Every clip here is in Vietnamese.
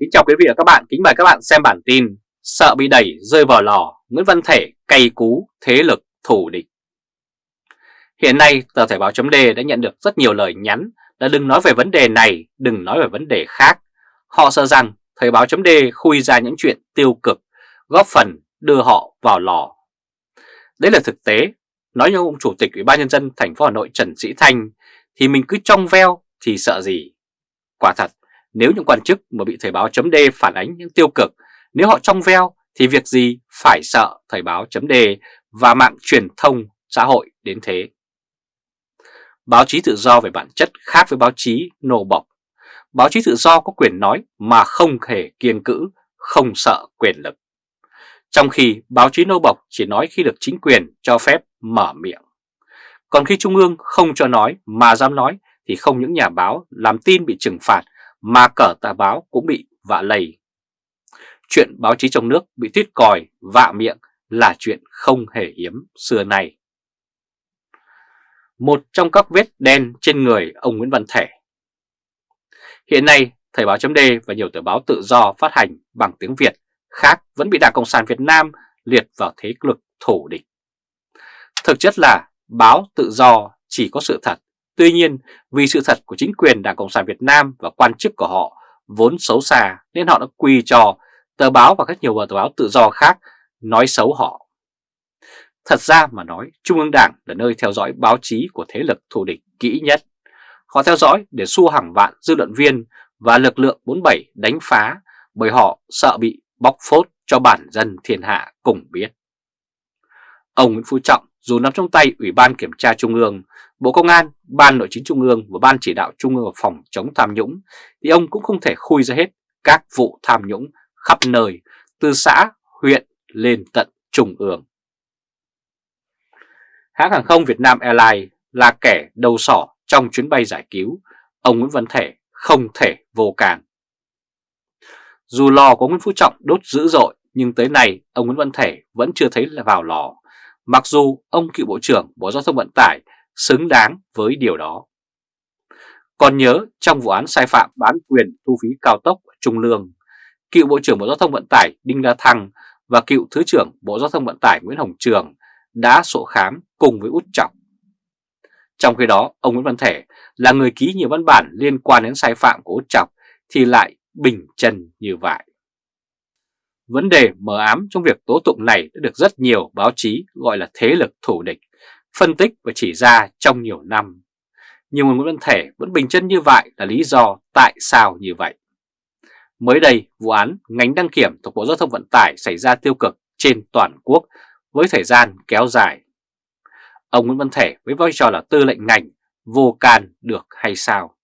Kính chào quý vị và các bạn, kính mời các bạn xem bản tin Sợ bị đẩy rơi vào lò, Nguyễn Văn Thể cay cú thế lực thủ địch. Hiện nay tờ Thể báo chấm đã nhận được rất nhiều lời nhắn là đừng nói về vấn đề này, đừng nói về vấn đề khác. Họ sợ rằng Thời báo chấm khui ra những chuyện tiêu cực, góp phần đưa họ vào lò. Đấy là thực tế, nói như ông Chủ tịch Ủy ban Nhân dân thành phố Hà Nội Trần Sĩ Thanh thì mình cứ trong veo thì sợ gì? Quả thật nếu những quan chức mà bị Thời báo chấm phản ánh những tiêu cực, nếu họ trong veo thì việc gì phải sợ Thời báo chấm và mạng truyền thông xã hội đến thế. Báo chí tự do về bản chất khác với báo chí nô bọc. Báo chí tự do có quyền nói mà không hề kiên cữ, không sợ quyền lực. Trong khi báo chí nô bọc chỉ nói khi được chính quyền cho phép mở miệng. Còn khi Trung ương không cho nói mà dám nói thì không những nhà báo làm tin bị trừng phạt mà cờ tà báo cũng bị vạ lầy. Chuyện báo chí trong nước bị tuyết còi, vạ miệng là chuyện không hề hiếm xưa nay. Một trong các vết đen trên người ông Nguyễn Văn Thể Hiện nay, Thời báo chấm và nhiều tờ báo tự do phát hành bằng tiếng Việt khác vẫn bị Đảng Cộng sản Việt Nam liệt vào thế lực thủ địch. Thực chất là báo tự do chỉ có sự thật Tuy nhiên, vì sự thật của chính quyền Đảng Cộng sản Việt Nam và quan chức của họ vốn xấu xa nên họ đã quy cho tờ báo và các nhiều tờ báo tự do khác nói xấu họ. Thật ra mà nói, Trung ương Đảng là nơi theo dõi báo chí của thế lực thù địch kỹ nhất. Họ theo dõi để xua hàng vạn dư luận viên và lực lượng 47 đánh phá bởi họ sợ bị bóc phốt cho bản dân thiên hạ cùng biết. Ông Nguyễn Phú Trọng dù nằm trong tay Ủy ban Kiểm tra Trung ương, Bộ Công an, Ban Nội chính Trung ương và Ban Chỉ đạo Trung ương phòng chống tham nhũng, thì ông cũng không thể khui ra hết các vụ tham nhũng khắp nơi, từ xã, huyện lên tận Trung ương. Hãng hàng không Việt Nam Airlines là kẻ đầu sỏ trong chuyến bay giải cứu, ông Nguyễn Văn Thể không thể vô can. Dù lò của Nguyễn Phú Trọng đốt dữ dội, nhưng tới nay ông Nguyễn Văn Thể vẫn chưa thấy là vào lò. Mặc dù ông cựu Bộ trưởng Bộ Giao thông Vận tải xứng đáng với điều đó. Còn nhớ trong vụ án sai phạm bán quyền thu phí cao tốc Trung Lương, cựu Bộ trưởng Bộ Giao thông Vận tải Đinh La Thăng và cựu Thứ trưởng Bộ Giao thông Vận tải Nguyễn Hồng Trường đã sổ khám cùng với Út Trọng. Trong khi đó, ông Nguyễn Văn Thể là người ký nhiều văn bản liên quan đến sai phạm của Út Trọng thì lại bình chân như vậy. Vấn đề mờ ám trong việc tố tụng này đã được rất nhiều báo chí gọi là thế lực thủ địch, phân tích và chỉ ra trong nhiều năm. Nhưng Nguyễn Văn Thể vẫn bình chân như vậy là lý do tại sao như vậy. Mới đây, vụ án ngành đăng kiểm thuộc Bộ Giao thông Vận tải xảy ra tiêu cực trên toàn quốc với thời gian kéo dài. Ông Nguyễn Văn Thể với vai trò là tư lệnh ngành vô can được hay sao?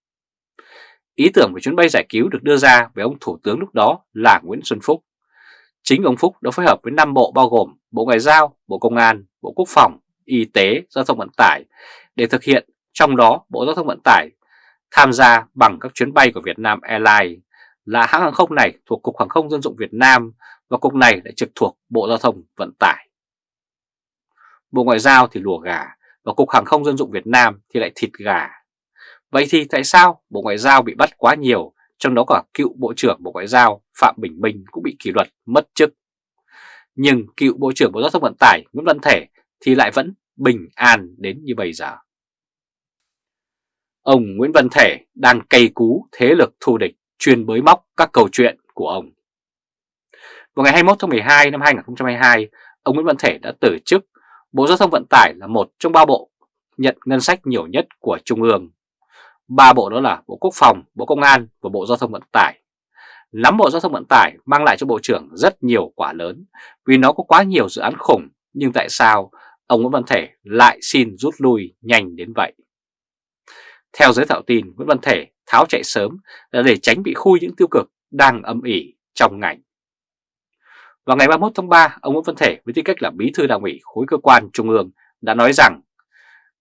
Ý tưởng về chuyến bay giải cứu được đưa ra với ông Thủ tướng lúc đó là Nguyễn Xuân Phúc Chính ông Phúc đã phối hợp với 5 bộ bao gồm Bộ Ngoại giao, Bộ Công an, Bộ Quốc phòng, Y tế, Giao thông Vận tải để thực hiện, trong đó Bộ Giao thông Vận tải tham gia bằng các chuyến bay của Việt Nam Airlines là hãng hàng không này thuộc Cục Hàng không Dân dụng Việt Nam và cục này lại trực thuộc Bộ Giao thông Vận tải. Bộ Ngoại giao thì lùa gà và Cục Hàng không Dân dụng Việt Nam thì lại thịt gà. Vậy thì tại sao Bộ Ngoại giao bị bắt quá nhiều trong đó cả cựu Bộ trưởng Bộ Ngoại giao Phạm Bình Minh cũng bị kỷ luật mất chức. Nhưng cựu Bộ trưởng Bộ Giao thông Vận tải Nguyễn Văn Thể thì lại vẫn bình an đến như bây giờ. Ông Nguyễn Văn Thể đang cây cú thế lực thù địch chuyên bới móc các câu chuyện của ông. Vào ngày 21 tháng 12 năm 2022, ông Nguyễn Văn Thể đã từ chức. Bộ Giao thông Vận tải là một trong ba bộ nhận ngân sách nhiều nhất của Trung ương. Ba bộ đó là Bộ Quốc phòng, Bộ Công an và Bộ Giao thông Vận tải. Nắm Bộ Giao thông Vận tải mang lại cho Bộ trưởng rất nhiều quả lớn vì nó có quá nhiều dự án khủng nhưng tại sao ông Nguyễn Văn Thể lại xin rút lui nhanh đến vậy? Theo giới thạo tin, Nguyễn Văn Thể tháo chạy sớm là để tránh bị khui những tiêu cực đang âm ỉ trong ngành. Vào ngày 31 tháng 3, ông Nguyễn Văn Thể với tư cách là bí thư đảng ủy khối cơ quan trung ương đã nói rằng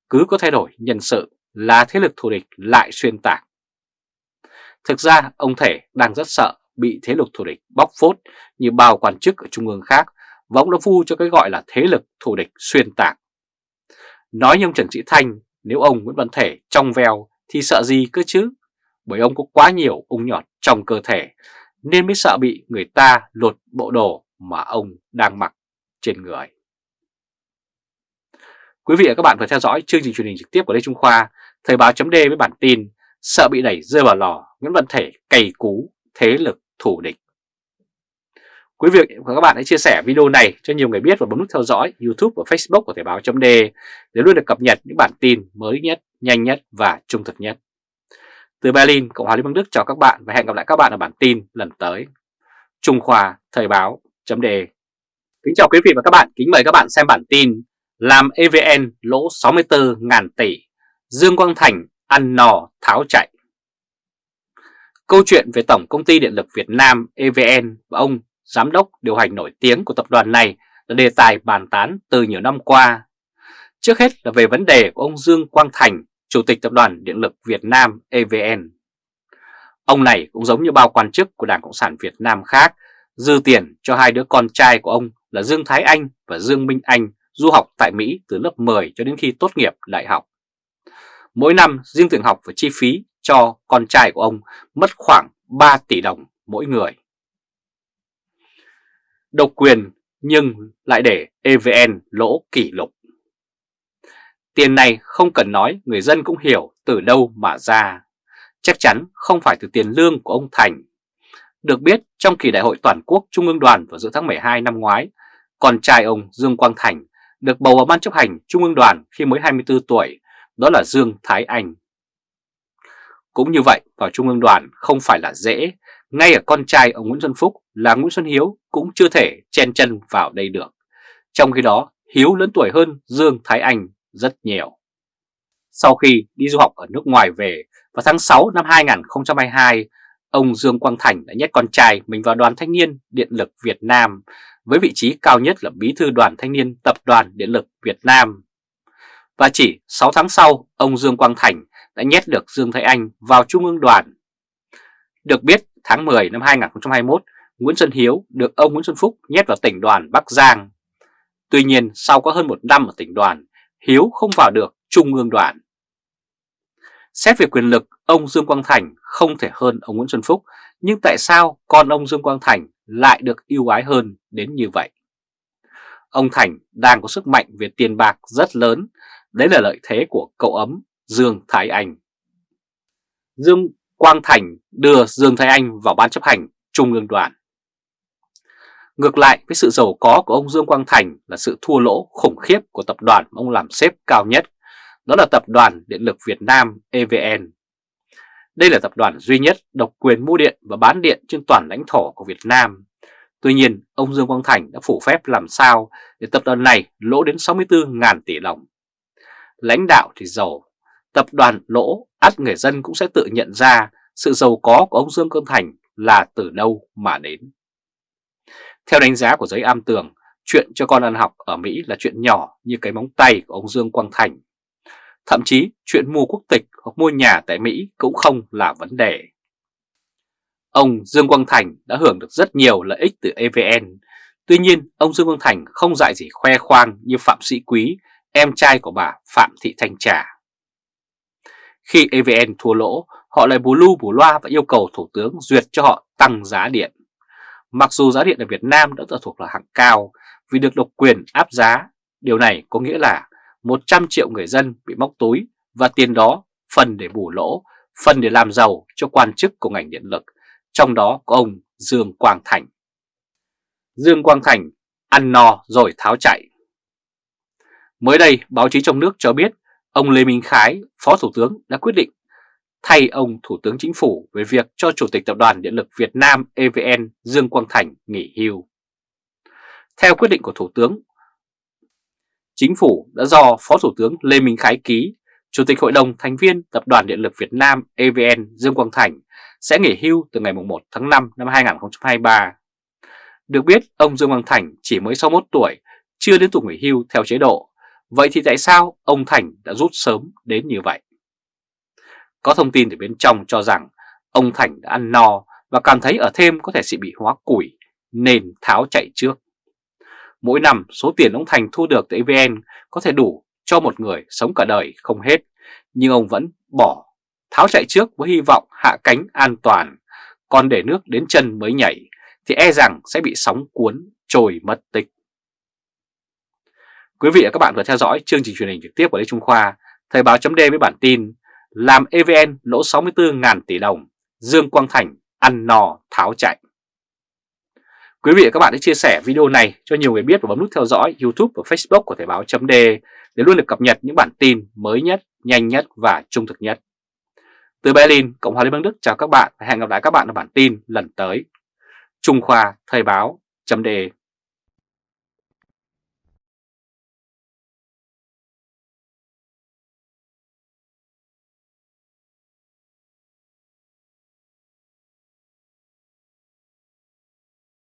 cứ có thay đổi nhân sự là thế lực thù địch lại xuyên tạc. Thực ra ông Thể đang rất sợ bị thế lực thù địch bóc phốt như bao quan chức ở trung ương khác và ông đã vu cho cái gọi là thế lực thù địch xuyên tạc. Nói như ông Trần Sĩ Thanh, nếu ông Nguyễn Văn Thể trong veo thì sợ gì cơ chứ, bởi ông có quá nhiều ung nhọt trong cơ thể, nên mới sợ bị người ta lột bộ đồ mà ông đang mặc trên người. Quý vị và các bạn vừa theo dõi chương trình truyền hình trực tiếp của Lê Trung Khoa, Thời báo chấm với bản tin Sợ bị đẩy rơi vào lò, Nguyễn Văn Thể cày cú, thế lực thủ địch. Quý vị và các bạn hãy chia sẻ video này cho nhiều người biết và bấm nút theo dõi YouTube và Facebook của Thời báo chấm để luôn được cập nhật những bản tin mới nhất, nhanh nhất và trung thực nhất. Từ Berlin, Cộng hòa Liên bang Đức chào các bạn và hẹn gặp lại các bạn ở bản tin lần tới. Trung Khoa Thời báo chấm Kính chào quý vị và các bạn, kính mời các bạn xem bản tin Làm EVN lỗ 64.000 tỷ, Dương Quang Thành ăn nò tháo chạy. Câu chuyện về Tổng Công ty Điện lực Việt Nam EVN và ông Giám đốc điều hành nổi tiếng của tập đoàn này là đề tài bàn tán từ nhiều năm qua. Trước hết là về vấn đề của ông Dương Quang Thành, Chủ tịch Tập đoàn Điện lực Việt Nam EVN. Ông này cũng giống như bao quan chức của Đảng Cộng sản Việt Nam khác, dư tiền cho hai đứa con trai của ông là Dương Thái Anh và Dương Minh Anh du học tại Mỹ từ lớp 10 cho đến khi tốt nghiệp đại học. Mỗi năm riêng tiền học và chi phí cho con trai của ông mất khoảng 3 tỷ đồng mỗi người. Độc quyền nhưng lại để EVN lỗ kỷ lục. Tiền này không cần nói người dân cũng hiểu từ đâu mà ra. Chắc chắn không phải từ tiền lương của ông Thành. Được biết trong kỳ đại hội toàn quốc Trung ương đoàn vào giữa tháng 12 năm ngoái, con trai ông Dương Quang Thành được bầu vào ban chấp hành Trung ương đoàn khi mới 24 tuổi, đó là Dương Thái Anh. Cũng như vậy, vào Trung ương đoàn không phải là dễ, ngay ở con trai ông Nguyễn Xuân Phúc là Nguyễn Xuân Hiếu cũng chưa thể chen chân vào đây được. Trong khi đó, Hiếu lớn tuổi hơn Dương Thái Anh rất nhiều. Sau khi đi du học ở nước ngoài về vào tháng 6 năm 2022, ông Dương Quang Thành đã nhét con trai mình vào đoàn thanh niên Điện lực Việt Nam với vị trí cao nhất là bí thư đoàn thanh niên Tập đoàn Điện lực Việt Nam. Và chỉ 6 tháng sau, ông Dương Quang Thành đã nhét được Dương Thái Anh vào Trung ương đoàn. Được biết, tháng 10 năm 2021, Nguyễn Xuân Hiếu được ông Nguyễn Xuân Phúc nhét vào tỉnh đoàn Bắc Giang. Tuy nhiên, sau có hơn một năm ở tỉnh đoàn, Hiếu không vào được Trung ương đoàn. Xét về quyền lực, ông Dương Quang Thành không thể hơn ông Nguyễn Xuân Phúc, nhưng tại sao con ông Dương Quang Thành lại được yêu ái hơn đến như vậy? Ông Thành đang có sức mạnh về tiền bạc rất lớn, đấy là lợi thế của cậu ấm Dương Thái Anh. Dương Quang Thành đưa Dương Thái Anh vào ban chấp hành Trung ương đoàn. Ngược lại với sự giàu có của ông Dương Quang Thành là sự thua lỗ khủng khiếp của tập đoàn ông làm xếp cao nhất, đó là tập đoàn Điện lực Việt Nam EVN. Đây là tập đoàn duy nhất độc quyền mua điện và bán điện trên toàn lãnh thổ của Việt Nam. Tuy nhiên, ông Dương Quang Thành đã phủ phép làm sao để tập đoàn này lỗ đến 64.000 tỷ đồng. Lãnh đạo thì giàu, tập đoàn lỗ, ắt người dân cũng sẽ tự nhận ra sự giàu có của ông Dương Quang Thành là từ đâu mà đến. Theo đánh giá của giới am tường, chuyện cho con ăn học ở Mỹ là chuyện nhỏ như cái móng tay của ông Dương Quang Thành. Thậm chí chuyện mua quốc tịch hoặc mua nhà tại Mỹ cũng không là vấn đề. Ông Dương Quang Thành đã hưởng được rất nhiều lợi ích từ EVN. Tuy nhiên, ông Dương Quang Thành không dạy gì khoe khoang như Phạm Sĩ Quý, em trai của bà Phạm Thị Thanh Trà. Khi EVN thua lỗ, họ lại bù lu bù loa và yêu cầu Thủ tướng duyệt cho họ tăng giá điện. Mặc dù giá điện ở Việt Nam đã thuộc là hạng cao vì được độc quyền áp giá, điều này có nghĩa là 100 triệu người dân bị móc túi và tiền đó phần để bù lỗ, phần để làm giàu cho quan chức của ngành điện lực, trong đó có ông Dương Quang Thành. Dương Quang Thành ăn no rồi tháo chạy. Mới đây, báo chí trong nước cho biết ông Lê Minh Khái, Phó Thủ tướng đã quyết định thay ông Thủ tướng Chính phủ về việc cho Chủ tịch Tập đoàn Điện lực Việt Nam EVN Dương Quang Thành nghỉ hưu. Theo quyết định của Thủ tướng, Chính phủ đã do Phó Thủ tướng Lê Minh Khái ký, Chủ tịch Hội đồng thành viên Tập đoàn Điện lực Việt Nam EVN Dương Quang Thành sẽ nghỉ hưu từ ngày 1 tháng 5 năm 2023. Được biết, ông Dương Quang Thành chỉ mới 61 tuổi, chưa đến tuổi nghỉ hưu theo chế độ. Vậy thì tại sao ông Thành đã rút sớm đến như vậy? Có thông tin từ bên trong cho rằng ông Thành đã ăn no và cảm thấy ở thêm có thể sẽ bị hóa củi nên tháo chạy trước. Mỗi năm số tiền ông Thành thu được từ EVN có thể đủ cho một người sống cả đời không hết, nhưng ông vẫn bỏ tháo chạy trước với hy vọng hạ cánh an toàn, còn để nước đến chân mới nhảy thì e rằng sẽ bị sóng cuốn trồi mất tích. Quý vị và các bạn vừa theo dõi chương trình truyền hình trực tiếp của Lê Trung Khoa, Thời báo chấm với bản tin Làm EVN lỗ 64.000 tỷ đồng, Dương Quang Thành ăn no tháo chạy. Quý vị và các bạn hãy chia sẻ video này cho nhiều người biết và bấm nút theo dõi YouTube và Facebook của Thời báo chấm để luôn được cập nhật những bản tin mới nhất, nhanh nhất và trung thực nhất. Từ Berlin, Cộng hòa Liên bang Đức chào các bạn và hẹn gặp lại các bạn ở bản tin lần tới. Trung Khoa Thời báo chấm